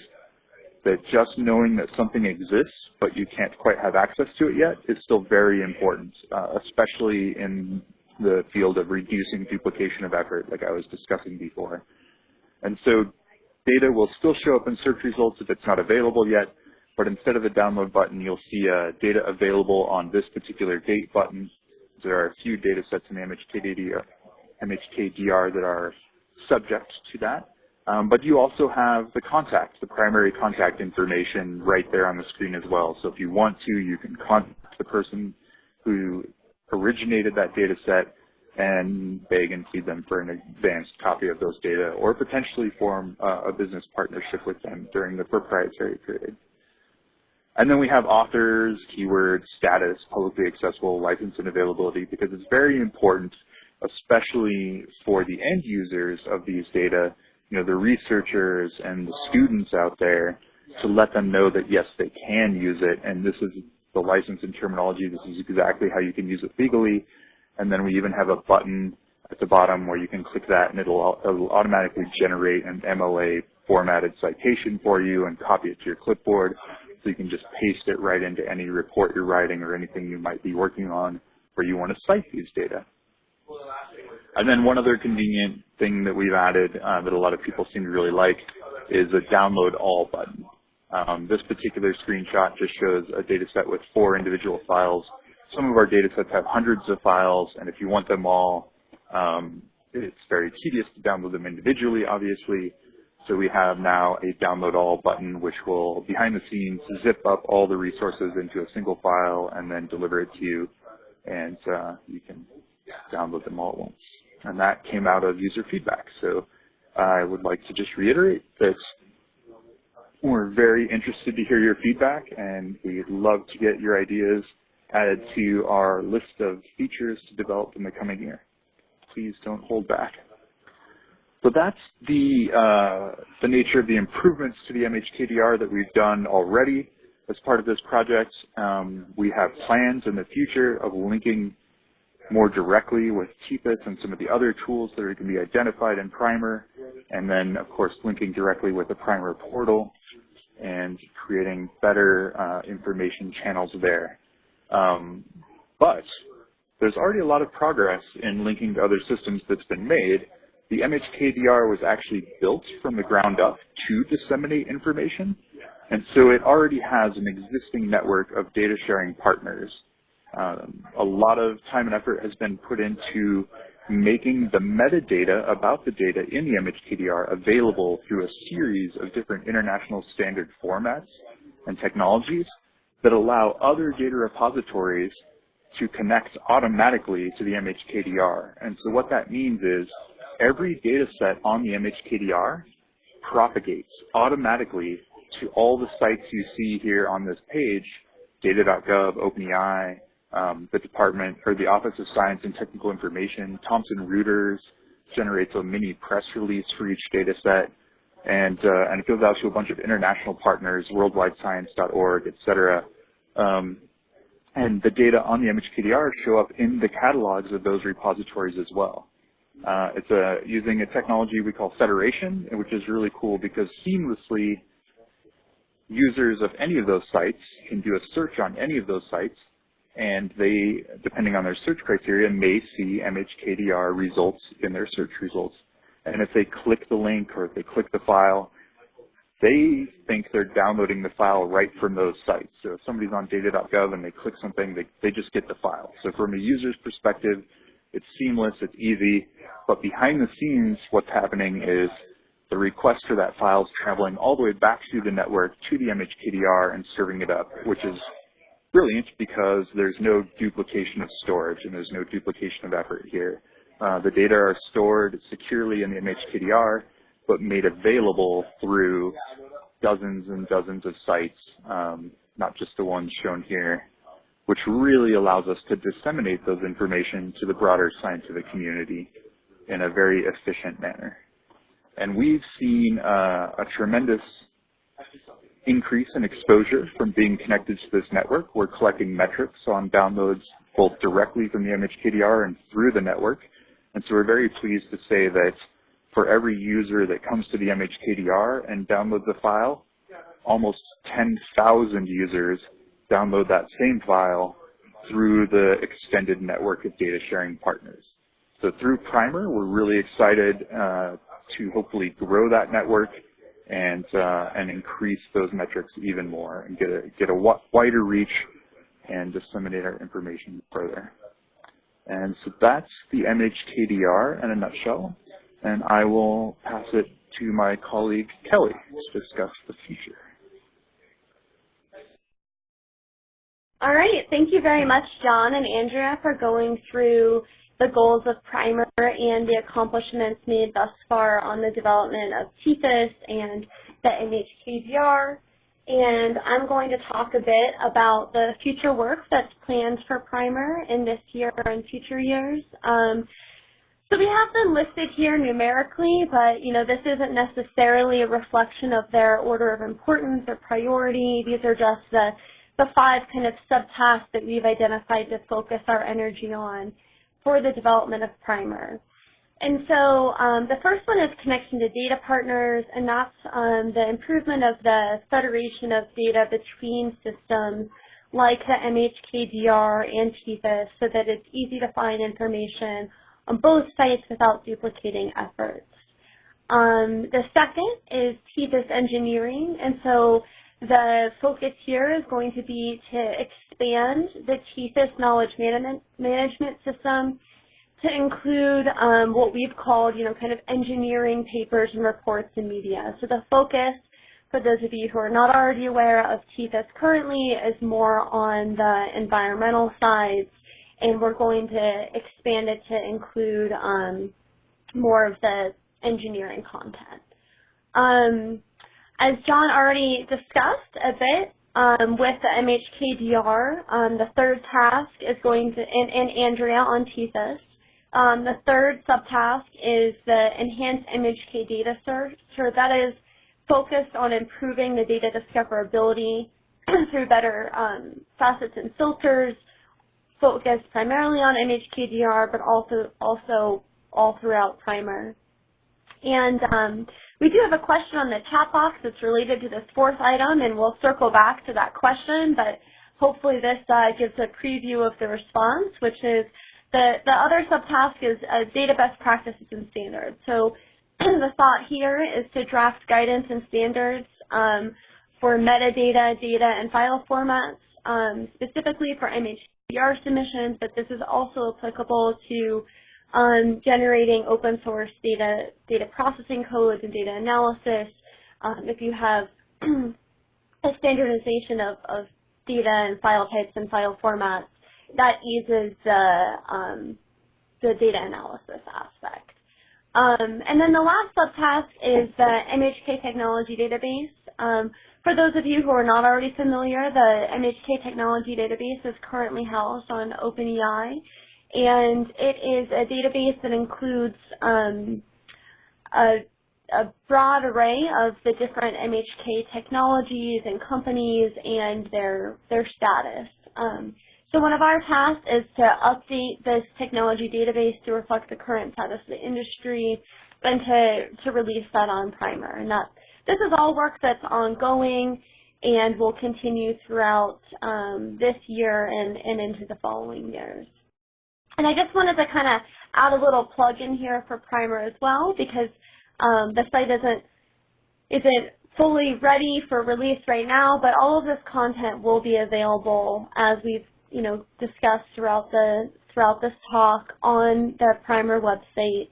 that just knowing that something exists, but you can't quite have access to it yet, is still very important, uh, especially in the field of reducing duplication of effort, like I was discussing before. And so data will still show up in search results if it's not available yet, but instead of a download button, you'll see a data available on this particular date button. There are a few data sets in MHKDR, MHKDR that are subject to that. Um, but you also have the contact, the primary contact information right there on the screen as well. So if you want to, you can contact the person who originated that data set and beg and plead them for an advanced copy of those data or potentially form uh, a business partnership with them during the proprietary period. And then we have authors, keywords, status, publicly accessible, license and availability because it's very important, especially for the end users of these data, you know, the researchers and the students out there to let them know that yes, they can use it and this is the license and terminology. This is exactly how you can use it legally. And then we even have a button at the bottom where you can click that and it'll, it'll automatically generate an MLA formatted citation for you and copy it to your clipboard. So you can just paste it right into any report you're writing or anything you might be working on where you want to cite these data. And then one other convenient thing that we've added uh, that a lot of people seem to really like is a download all button. Um, this particular screenshot just shows a data set with four individual files. Some of our data sets have hundreds of files, and if you want them all, um, it's very tedious to download them individually, obviously. So we have now a download all button, which will, behind the scenes, zip up all the resources into a single file and then deliver it to you, and uh, you can download them all at once. And that came out of user feedback. So I would like to just reiterate that we're very interested to hear your feedback, and we'd love to get your ideas added to our list of features to develop in the coming year. Please don't hold back. So that's the, uh, the nature of the improvements to the MHKDR that we've done already as part of this project. Um, we have plans in the future of linking more directly with Tethys and some of the other tools that are going to be identified in Primer, and then, of course, linking directly with the Primer portal and creating better uh, information channels there. Um, but there's already a lot of progress in linking to other systems that's been made. The MHKDR was actually built from the ground up to disseminate information, and so it already has an existing network of data sharing partners. Um, a lot of time and effort has been put into making the metadata about the data in the MHKDR available through a series of different international standard formats and technologies that allow other data repositories to connect automatically to the MHKDR. And so what that means is every data set on the MHKDR propagates automatically to all the sites you see here on this page, data.gov, OpenEI, um, the department or the Office of Science and Technical Information, Thomson Reuters generates a mini press release for each data set, and, uh, and it goes out to a bunch of international partners, worldwidescience.org, et cetera. Um, and the data on the MHKDR show up in the catalogs of those repositories as well. Uh, it's a, using a technology we call federation, which is really cool because seamlessly users of any of those sites can do a search on any of those sites and they, depending on their search criteria, may see MHKDR results in their search results. And if they click the link or if they click the file, they think they're downloading the file right from those sites. So if somebody's on data.gov and they click something, they, they just get the file. So from a user's perspective, it's seamless, it's easy, but behind the scenes, what's happening is the request for that file is traveling all the way back through the network to the MHKDR and serving it up, which is brilliant because there's no duplication of storage and there's no duplication of effort here. Uh, the data are stored securely in the MHKDR, but made available through dozens and dozens of sites, um, not just the ones shown here, which really allows us to disseminate those information to the broader scientific community in a very efficient manner. And we've seen uh, a tremendous increase in exposure from being connected to this network. We're collecting metrics on downloads both directly from the MHKDR and through the network. And so we're very pleased to say that for every user that comes to the MHKDR and downloads the file, almost 10,000 users download that same file through the extended network of data sharing partners. So through Primer, we're really excited uh, to hopefully grow that network and uh, and increase those metrics even more and get a get a wider reach and disseminate our information further. And so that's the MHKDR in a nutshell. And I will pass it to my colleague Kelley to discuss the future. All right, thank you very much, John and Andrea, for going through the goals of Primer and the accomplishments made thus far on the development of Tethys and the MHKDR. And I'm going to talk a bit about the future work that's planned for Primer in this year and future years. Um, so we have them listed here numerically, but you know this isn't necessarily a reflection of their order of importance or priority. These are just the, the five kind of subtasks that we've identified to focus our energy on for the development of PRIMR. And so um, the first one is connection to data partners, and that's um, the improvement of the federation of data between systems like the MHKDR and Tethys so that it's easy to find information on both sites without duplicating efforts. Um, the second is Tethys engineering, and so the focus here is going to be to expand the Tethys knowledge management, management system to include um, what we've called, you know, kind of engineering papers and reports and media. So the focus, for those of you who are not already aware of Tethys currently, is more on the environmental side, and we're going to expand it to include um, more of the engineering content. Um, as John already discussed a bit, um, with the MHKDR, um, the third task is going to, and, and Andrea on Tethys, um, the third subtask is the Enhanced MHK Data Search. So that is focused on improving the data discoverability through better um, facets and filters, focused primarily on MHKDR, but also also all throughout primer. And um, we do have a question on the chat box that's related to this fourth item, and we'll circle back to that question, but hopefully this uh, gives a preview of the response, which is the, the other subtask is uh, data best practices and standards. So the thought here is to draft guidance and standards um, for metadata, data, and file formats, um, specifically for MHKDR submissions, but this is also applicable to um, generating open source data, data processing codes and data analysis. Um, if you have a standardization of, of data and file types and file formats, that eases the, um, the data analysis aspect. Um, and then the last subtask is the MHK Technology Database. Um, for those of you who are not already familiar, the MHK Technology Database is currently housed on OpenEI, and it is a database that includes um, a, a, broad array of the different MHK technologies and companies and their, their status. Um, so one of our tasks is to update this technology database to reflect the current status of the industry and to, to release that on Primer. And that, this is all work that's ongoing and will continue throughout um, this year and, and into the following years. And I just wanted to kind of add a little plug in here for Primer as well because um, the site isn't, isn't fully ready for release right now, but all of this content will be available as we've you know, discussed throughout the throughout this talk on the primer website.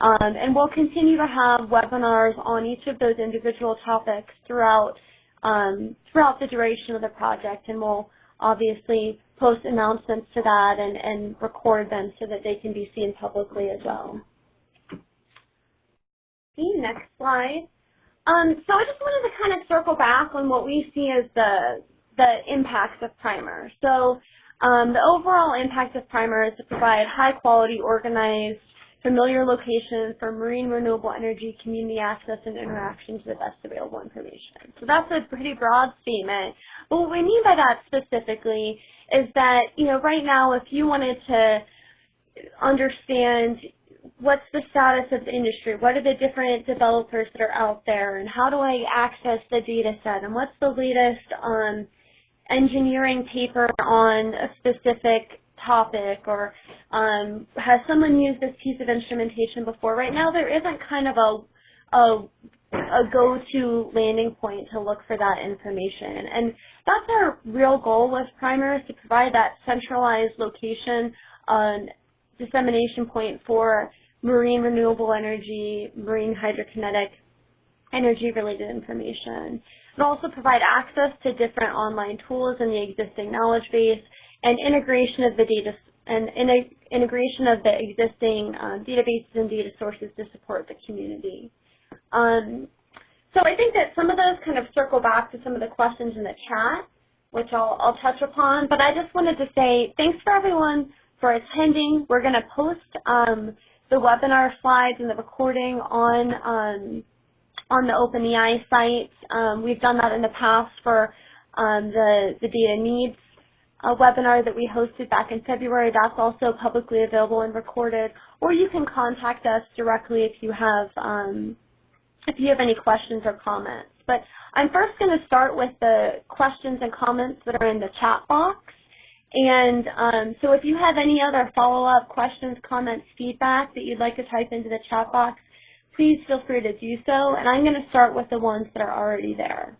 Um, and we'll continue to have webinars on each of those individual topics throughout um, throughout the duration of the project, and we'll obviously post announcements to that and, and record them so that they can be seen publicly as well. See, next slide. Um, so I just wanted to kind of circle back on what we see as the the impacts of PRIMR. So um, the overall impact of PRIMR is to provide high quality, organized, familiar locations for marine renewable energy community access and interaction to the best available information. So that's a pretty broad statement. But what we mean by that specifically is that, you know, right now if you wanted to understand what's the status of the industry, what are the different developers that are out there, and how do I access the data set, and what's the latest on engineering paper on a specific topic or um, has someone used this piece of instrumentation before? Right now there isn't kind of a, a, a go-to landing point to look for that information. And that's our real goal with PRIMR is to provide that centralized location um, dissemination point for marine renewable energy, marine hydrokinetic energy-related information. It also provide access to different online tools in the existing knowledge base and integration of the data and integration of the existing um, databases and data sources to support the community. Um, so I think that some of those kind of circle back to some of the questions in the chat, which I'll, I'll touch upon. But I just wanted to say thanks for everyone for attending. We're going to post um, the webinar slides and the recording on um, on the OpenEI site. Um, we've done that in the past for um, the, the data needs uh, webinar that we hosted back in February. That's also publicly available and recorded. Or you can contact us directly if you have um, if you have any questions or comments. But I'm first going to start with the questions and comments that are in the chat box. And um, so if you have any other follow-up questions, comments, feedback that you'd like to type into the chat box, please feel free to do so. And I'm going to start with the ones that are already there.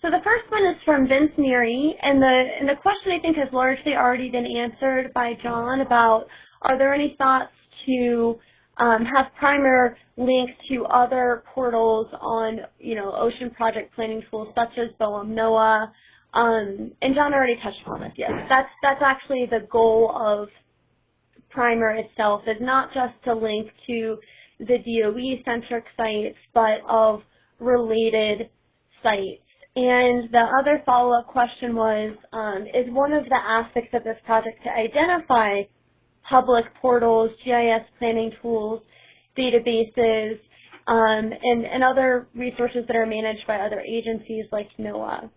So the first one is from Vince Neary, and the, and the question I think has largely already been answered by John about are there any thoughts to um, have Primer linked to other portals on, you know, ocean project planning tools such as BOEM NOAA, um, and John already touched on this, yes. That's, that's actually the goal of Primer itself, is not just to link to the DOE-centric sites, but of related sites. And the other follow-up question was, um, is one of the aspects of this project to identify public portals, GIS planning tools, databases, um, and, and other resources that are managed by other agencies like NOAA.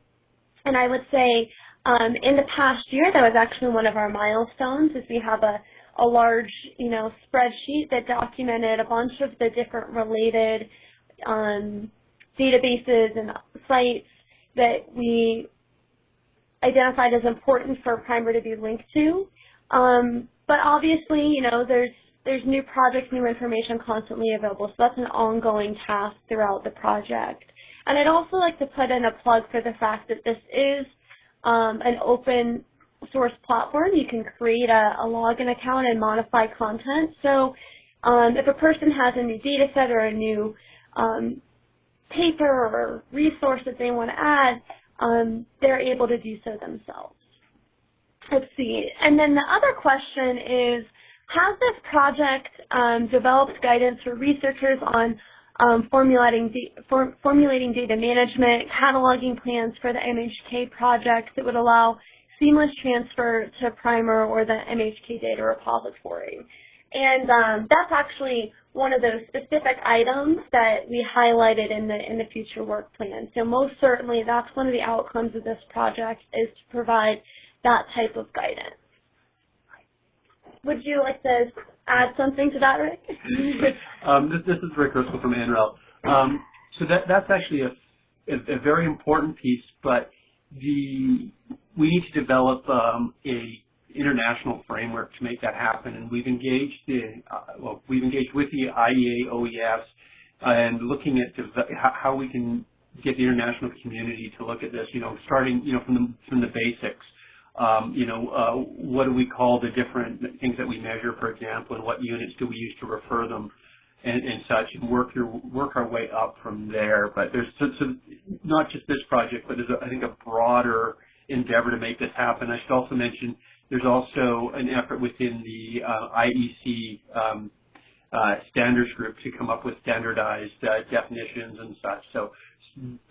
And I would say um, in the past year, that was actually one of our milestones, is we have a, a large, you know, spreadsheet that documented a bunch of the different related um, databases and sites that we identified as important for Primer to be linked to. Um, but obviously, you know, there's there's new projects, new information constantly available, so that's an ongoing task throughout the project. And I'd also like to put in a plug for the fact that this is um, an open source platform. You can create a, a login account and modify content. So um, if a person has a new data set or a new um, paper or resource that they want to add, um, they're able to do so themselves. Let's see. And then the other question is, has this project um, developed guidance for researchers on um, formulating, for, formulating data management, cataloging plans for the MHK project that would allow seamless transfer to Primer or the MHK data repository? And um, that's actually one of those specific items that we highlighted in the in the future work plan. So most certainly that's one of the outcomes of this project is to provide that type of guidance. Would you like to add something to that, Rick? um, this, this, is Rick Driscoll from NREL. Um, so that, that's actually a, a, a, very important piece, but the we need to develop um, a international framework to make that happen, and we've engaged the uh, well, we've engaged with the IEA OES and looking at how we can get the international community to look at this. You know, starting you know from the from the basics um, you know, uh, what do we call the different things that we measure, for example, and what units do we use to refer them and, and such, and work your work our way up from there. But there's so, so not just this project, but there's a, I think a broader endeavor to make this happen. I should also mention there's also an effort within the uh, IEC um, uh, standards group to come up with standardized uh, definitions and such. So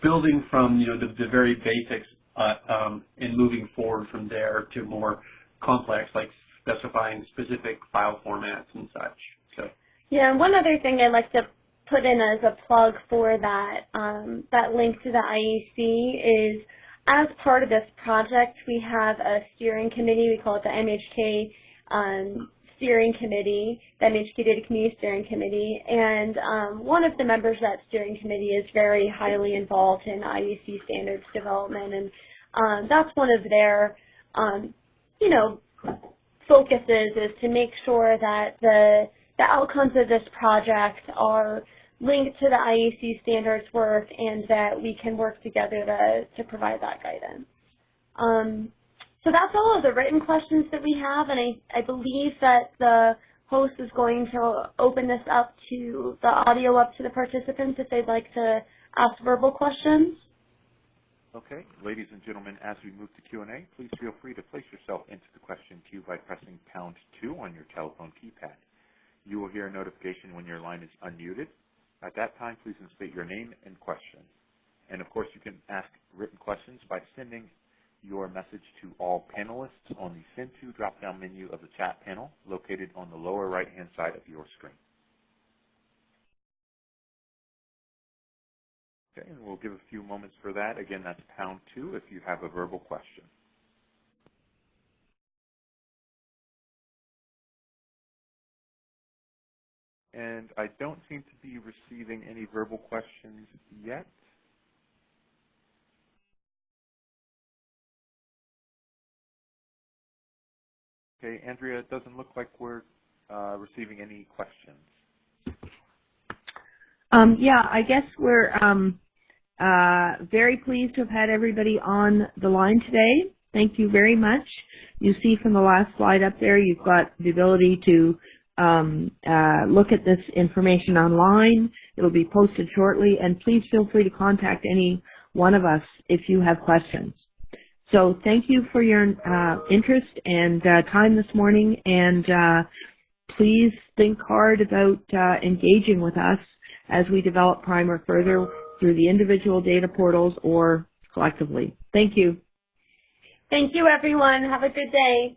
building from you know the, the very basics uh, um, and moving forward from there to more complex, like specifying specific file formats and such. So. Yeah, and one other thing I'd like to put in as a plug for that um, that link to the IEC is as part of this project, we have a steering committee. We call it the MHK um, steering committee, the MHK Data Community Steering Committee, and um, one of the members of that steering committee is very highly involved in IEC standards development, and um, that's one of their, um, you know, focuses is to make sure that the the outcomes of this project are linked to the IEC standards work and that we can work together to, to provide that guidance. Um, so that's all of the written questions that we have, and I, I believe that the host is going to open this up to the audio up to the participants if they'd like to ask verbal questions. Okay, ladies and gentlemen, as we move to Q&A, please feel free to place yourself into the question queue by pressing pound two on your telephone keypad. You will hear a notification when your line is unmuted. At that time, please state your name and question. And of course, you can ask written questions by sending your message to all panelists on the Send To drop-down menu of the chat panel located on the lower right-hand side of your screen. Okay, and we'll give a few moments for that. Again, that's pound two if you have a verbal question. And I don't seem to be receiving any verbal questions yet. Okay, Andrea, it doesn't look like we're uh, receiving any questions. Um, yeah, I guess we're um, uh, very pleased to have had everybody on the line today. Thank you very much. You see from the last slide up there, you've got the ability to um, uh, look at this information online. It'll be posted shortly, and please feel free to contact any one of us if you have questions. So thank you for your uh, interest and uh, time this morning, and uh, please think hard about uh, engaging with us as we develop Primer further through the individual data portals or collectively. Thank you. Thank you, everyone. Have a good day.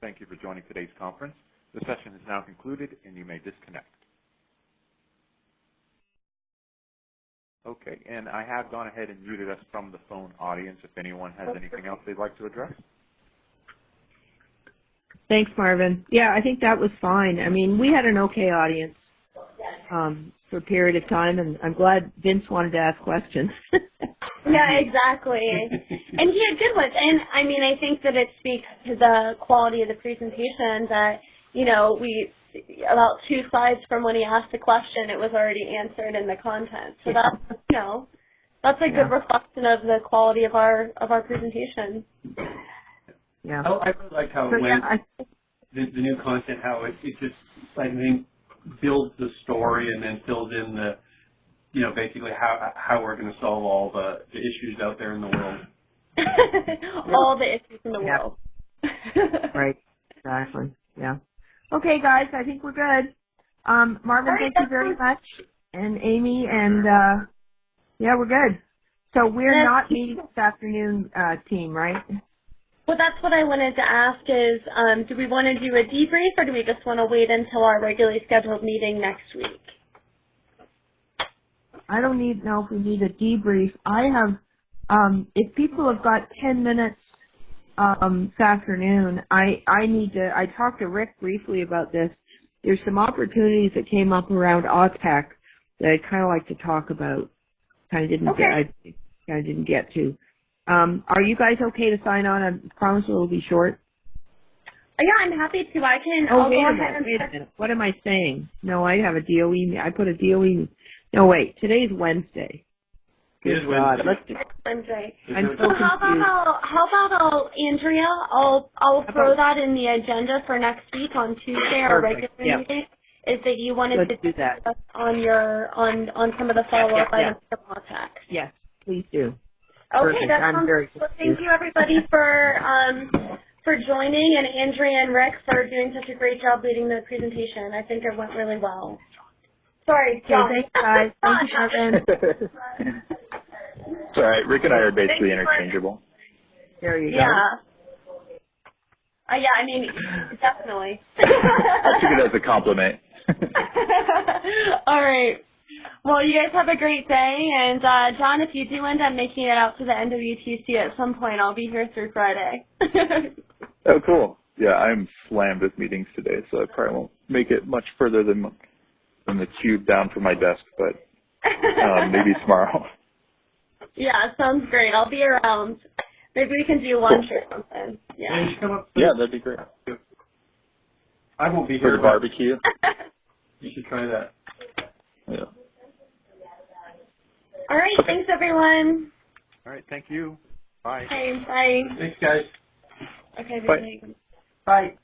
Thank you for joining today's conference. The session is now concluded, and you may disconnect. Okay, and I have gone ahead and muted us from the phone audience if anyone has anything else they'd like to address. Thanks, Marvin. Yeah, I think that was fine. I mean, we had an okay audience um, for a period of time, and I'm glad Vince wanted to ask questions. yeah, exactly. and he had good ones. And I mean, I think that it speaks to the quality of the presentation that, you know, we about two slides from when he asked the question, it was already answered in the content. So that's you know that's a good reflection of the quality of our of our presentation. Yeah. I, I really like how so, it went. Yeah, I, the, the new content, how it, it just I think builds the story and then fills in the you know basically how how we're going to solve all the, the issues out there in the world. all the issues in the yeah. world. right. Exactly. Yeah. Okay, guys, I think we're good. Um, Marvin, right, thank you very much, and Amy, and uh, yeah, we're good. So we're not meeting this afternoon, uh, team, right? Well, that's what I wanted to ask is, um, do we want to do a debrief or do we just want to wait until our regularly scheduled meeting next week? I don't need know if we need a debrief. I have, um, if people have got 10 minutes um, this afternoon. I, I need to, I talked to Rick briefly about this. There's some opportunities that came up around AUTAC that I'd kind of like to talk about. Kind of didn't okay. get, I kind of didn't get to. Um, are you guys okay to sign on? I promise it will be short. Yeah, I'm happy to. I can. Oh, I'll wait go a ahead minute. Wait a minute. What am I saying? No, I have a DOE. I put a DOE. No, wait. Today's Wednesday. Good God, let's do Wednesday. I'm so confused. How about I'll, how about I'll, Andrea? I'll I'll throw that in the agenda for next week on Tuesday, our regular yep. meeting. Is that you wanted Let's to do that. discuss on your on on some of the follow up yeah, yeah. items from AUTAC? Yes, please do. Okay, Perfect. that I'm sounds very well, thank you everybody for um for joining and Andrea and Rick for doing such a great job leading the presentation. I think it went really well. Sorry, John. Okay, thanks, guys. Thank you, Marvin. It's all right. Rick and I are basically interchangeable. There you yeah. go. Uh, yeah, I mean, definitely. I took it as a compliment. All right. Well, you guys have a great day, and uh, John, if you do end up making it out to the NWTC at some point, I'll be here through Friday. oh, cool. Yeah, I'm slammed with meetings today, so I probably won't make it much further than than the cube down from my desk, but um, maybe tomorrow. Yeah, sounds great. I'll be around. Maybe we can do lunch or something. Yeah. you come up Yeah, that'd be great. I won't be For here. the barbecue. You should try that. Yeah. All right. Thanks, everyone. All right, thank you. Bye. Okay. Bye. Thanks, guys. Okay. Bye. Bye. Bye.